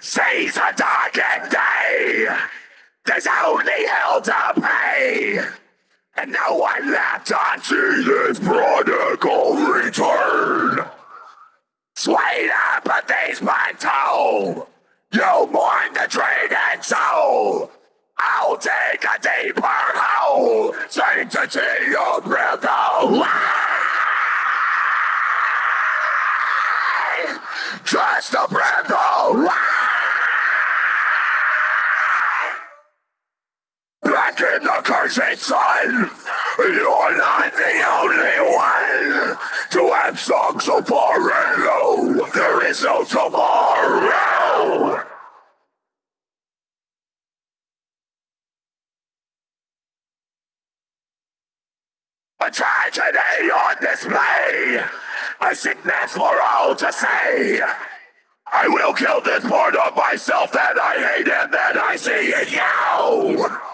Sees a darkened day. There's only hell to pay. And no one left to see this prodigal return. Sweet apathy's my toll. You mourn the traded soul. I'll take a deeper hole. Sanctity of away. Just a breath away. Back in the cursed sun. You're not the only one to have sung so far and low. There is no tomorrow. A tragedy on display. A sickness for all to see. I will kill this part of myself that I hate and that I see in you.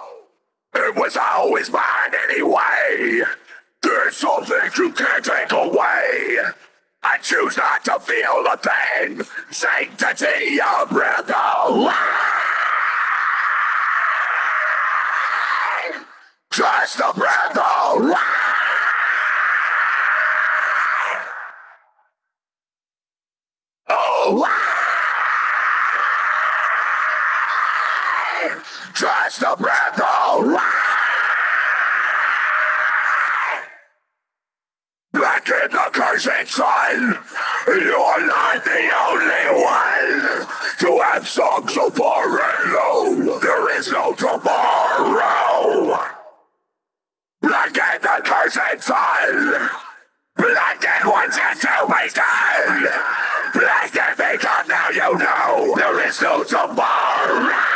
It was always mine anyway. There's something you can't take away. I choose not to feel a thing. Sanctity of breath away. Just a breath away. Just a breath away. Back in the cursed sun, you're not the only one to have sung so far and low. There is no tomorrow. Black in the cursed sun. Black and wants yet to be done. Black and because now you know there is no tomorrow.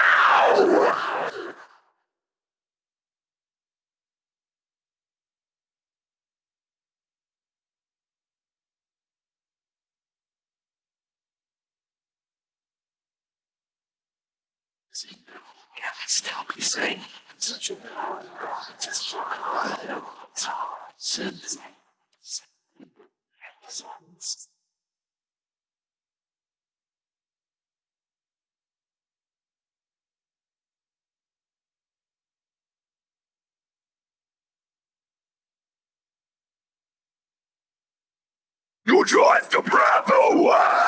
You drive the breath away.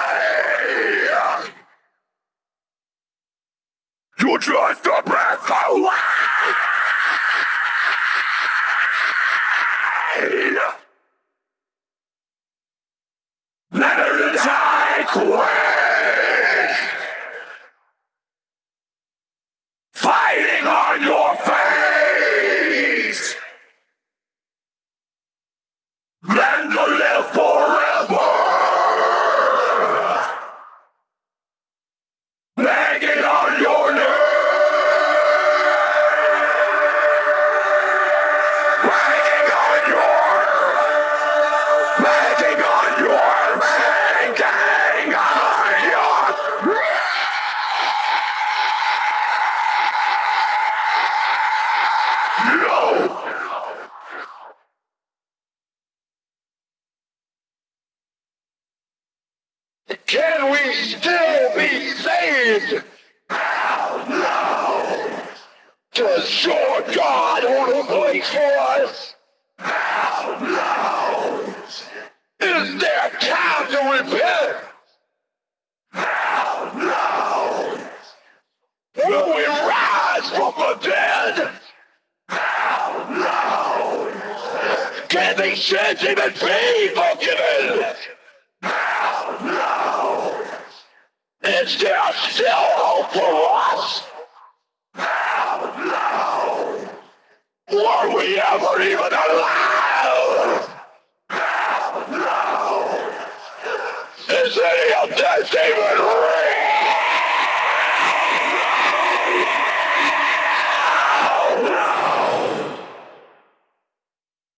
You drive the breath away. Can we still be saved? Hell no. Does your God hold a place for us? Hell no. Is there time to repent? Hell no. Will we rise from the dead? Hell no. Can these sins even be forgiven? No. Is there still hope for us? Hell No. Were we ever even alive? Hell No. Is any of this even